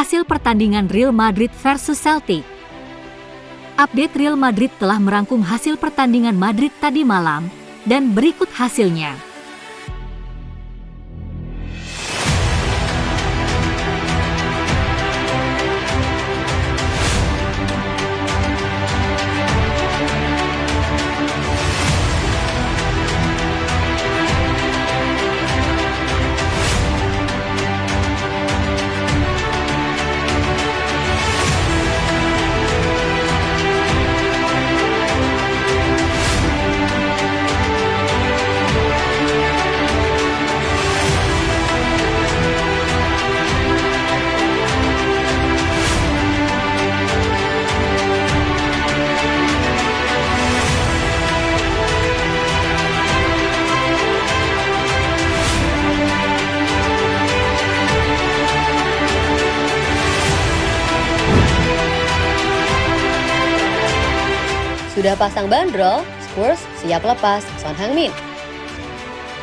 hasil pertandingan Real Madrid versus Celtic. Update Real Madrid telah merangkum hasil pertandingan Madrid tadi malam, dan berikut hasilnya. Sudah pasang bandrol, Spurs siap lepas Son Heung-min.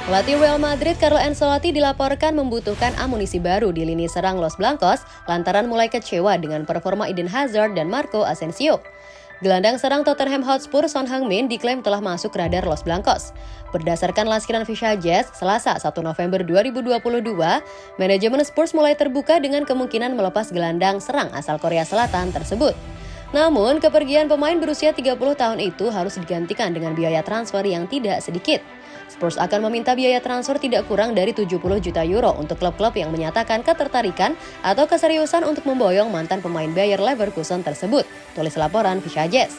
Pelatih Real Madrid Carlo Ancelotti dilaporkan membutuhkan amunisi baru di lini serang Los Blancos lantaran mulai kecewa dengan performa Eden Hazard dan Marco Asensio. Gelandang serang Tottenham Hotspur Son Heung-min diklaim telah masuk radar Los Blancos. Berdasarkan laskiran Fisha Jazz, Selasa 1 November 2022, manajemen Spurs mulai terbuka dengan kemungkinan melepas gelandang serang asal Korea Selatan tersebut. Namun, kepergian pemain berusia 30 tahun itu harus digantikan dengan biaya transfer yang tidak sedikit. Spurs akan meminta biaya transfer tidak kurang dari 70 juta euro untuk klub-klub yang menyatakan ketertarikan atau keseriusan untuk memboyong mantan pemain Bayer Leverkusen tersebut, tulis laporan Jazz.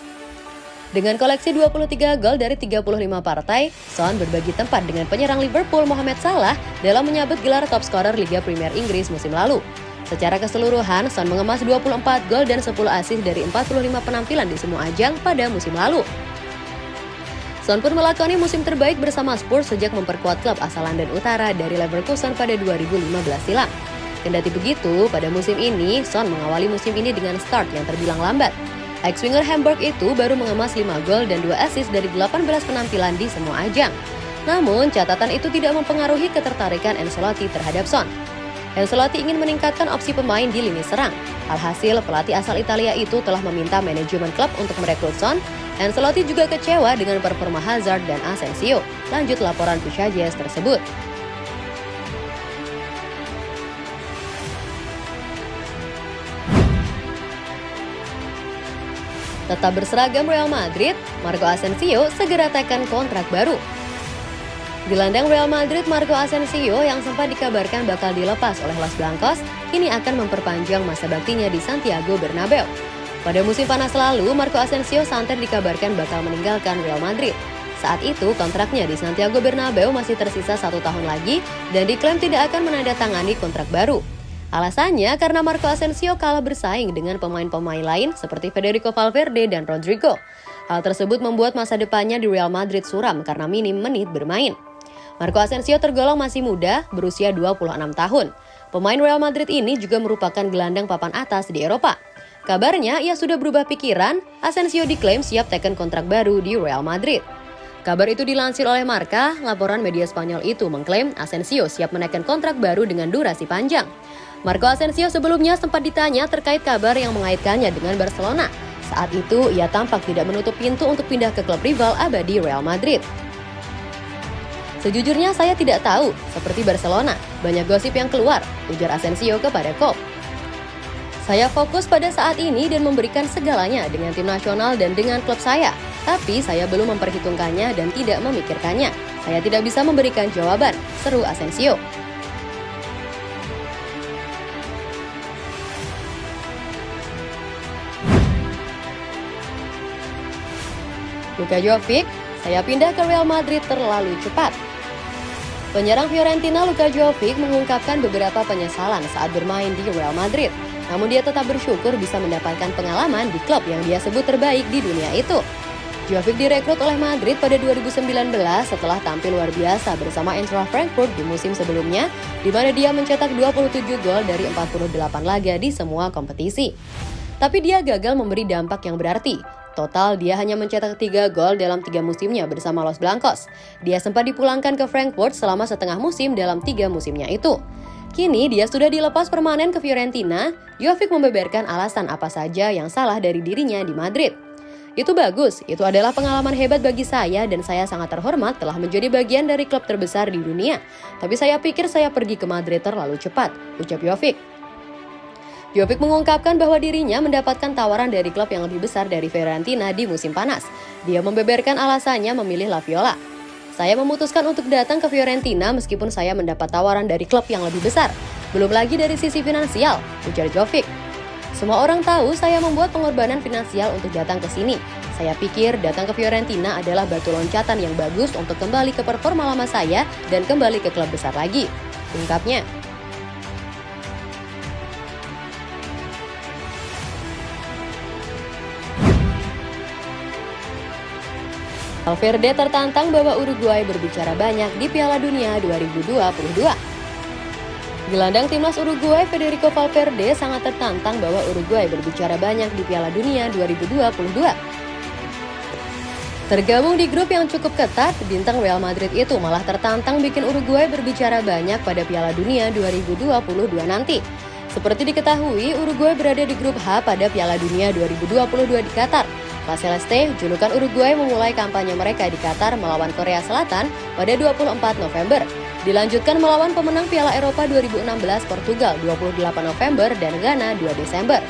Dengan koleksi 23 gol dari 35 partai, Son berbagi tempat dengan penyerang Liverpool Mohamed Salah dalam menyabet gelar top scorer Liga Premier Inggris musim lalu. Secara keseluruhan, Son mengemas 24 gol dan 10 assist dari 45 penampilan di semua ajang pada musim lalu. Son pun melakoni musim terbaik bersama Spurs sejak memperkuat klub asal London Utara dari Leverkusen pada 2015 silam. Kendati begitu, pada musim ini, Son mengawali musim ini dengan start yang terbilang lambat. Ex-winger Hamburg itu baru mengemas 5 gol dan 2 assist dari 18 penampilan di semua ajang. Namun, catatan itu tidak mempengaruhi ketertarikan Ancelotti terhadap Son. Ancelotti ingin meningkatkan opsi pemain di lini serang. Alhasil, pelatih asal Italia itu telah meminta manajemen klub untuk merekrut Son. Ancelotti juga kecewa dengan performa Hazard dan Asensio. Lanjut laporan Jazz tersebut. Tetap berseragam Real Madrid, Marco Asensio segera tekan kontrak baru. Gelandang Real Madrid Marco Asensio yang sempat dikabarkan bakal dilepas oleh Los Blancos, kini akan memperpanjang masa baktinya di Santiago Bernabeu. Pada musim panas lalu, Marco Asensio santer dikabarkan bakal meninggalkan Real Madrid. Saat itu, kontraknya di Santiago Bernabeu masih tersisa satu tahun lagi dan diklaim tidak akan menandatangani kontrak baru. Alasannya karena Marco Asensio kalah bersaing dengan pemain-pemain lain seperti Federico Valverde dan Rodrigo. Hal tersebut membuat masa depannya di Real Madrid suram karena minim menit bermain. Marco Asensio tergolong masih muda, berusia 26 tahun. Pemain Real Madrid ini juga merupakan gelandang papan atas di Eropa. Kabarnya ia sudah berubah pikiran, Asensio diklaim siap teken kontrak baru di Real Madrid. Kabar itu dilansir oleh Marca, laporan media Spanyol itu mengklaim Asensio siap menaikkan kontrak baru dengan durasi panjang. Marco Asensio sebelumnya sempat ditanya terkait kabar yang mengaitkannya dengan Barcelona. Saat itu, ia tampak tidak menutup pintu untuk pindah ke klub rival abadi Real Madrid. Sejujurnya saya tidak tahu, seperti Barcelona, banyak gosip yang keluar, ujar Asensio kepada Kop. Saya fokus pada saat ini dan memberikan segalanya dengan tim nasional dan dengan klub saya. Tapi saya belum memperhitungkannya dan tidak memikirkannya. Saya tidak bisa memberikan jawaban, seru Asensio. Luka Jovic, saya pindah ke Real Madrid terlalu cepat. Penyerang Fiorentina Luka Jovic mengungkapkan beberapa penyesalan saat bermain di Real Madrid. Namun dia tetap bersyukur bisa mendapatkan pengalaman di klub yang dia sebut terbaik di dunia itu. Jovic direkrut oleh Madrid pada 2019 setelah tampil luar biasa bersama Eintracht Frankfurt di musim sebelumnya, di mana dia mencetak 27 gol dari 48 laga di semua kompetisi. Tapi dia gagal memberi dampak yang berarti, Total, dia hanya mencetak 3 gol dalam tiga musimnya bersama Los Blancos. Dia sempat dipulangkan ke Frankfurt selama setengah musim dalam tiga musimnya itu. Kini dia sudah dilepas permanen ke Fiorentina, Jovic membeberkan alasan apa saja yang salah dari dirinya di Madrid. Itu bagus, itu adalah pengalaman hebat bagi saya dan saya sangat terhormat telah menjadi bagian dari klub terbesar di dunia. Tapi saya pikir saya pergi ke Madrid terlalu cepat, ucap Jovic. Jovic mengungkapkan bahwa dirinya mendapatkan tawaran dari klub yang lebih besar dari Fiorentina di musim panas. Dia membeberkan alasannya memilih La Viola. Saya memutuskan untuk datang ke Fiorentina meskipun saya mendapat tawaran dari klub yang lebih besar. Belum lagi dari sisi finansial, ujar Jovic. Semua orang tahu saya membuat pengorbanan finansial untuk datang ke sini. Saya pikir datang ke Fiorentina adalah batu loncatan yang bagus untuk kembali ke performa lama saya dan kembali ke klub besar lagi. Ungkapnya. Valverde tertantang bahwa Uruguay berbicara banyak di Piala Dunia 2022. Gelandang timnas Uruguay Federico Valverde sangat tertantang bahwa Uruguay berbicara banyak di Piala Dunia 2022. Tergabung di grup yang cukup ketat, bintang Real Madrid itu malah tertantang bikin Uruguay berbicara banyak pada Piala Dunia 2022 nanti. Seperti diketahui, Uruguay berada di grup H pada Piala Dunia 2022 di Qatar. La julukan Uruguay memulai kampanye mereka di Qatar melawan Korea Selatan pada 24 November. Dilanjutkan melawan pemenang Piala Eropa 2016 Portugal 28 November dan Ghana 2 Desember.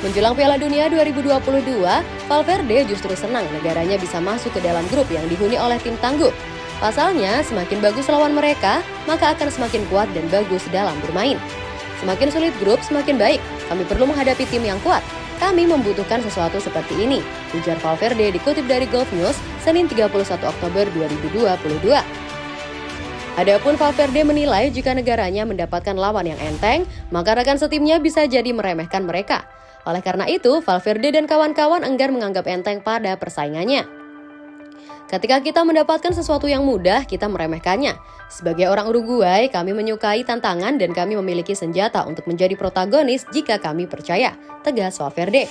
Menjelang Piala Dunia 2022, Valverde justru senang negaranya bisa masuk ke dalam grup yang dihuni oleh tim tangguh. Pasalnya, semakin bagus lawan mereka, maka akan semakin kuat dan bagus dalam bermain. Semakin sulit grup, semakin baik. Kami perlu menghadapi tim yang kuat. Kami membutuhkan sesuatu seperti ini, ujar Valverde dikutip dari Golf News, Senin 31 Oktober 2022. Adapun Valverde menilai jika negaranya mendapatkan lawan yang enteng, maka rekan setimnya bisa jadi meremehkan mereka. Oleh karena itu, Valverde dan kawan-kawan enggan menganggap enteng pada persaingannya. Ketika kita mendapatkan sesuatu yang mudah, kita meremehkannya. Sebagai orang Uruguay, kami menyukai tantangan dan kami memiliki senjata untuk menjadi protagonis jika kami percaya, tegas Valverde.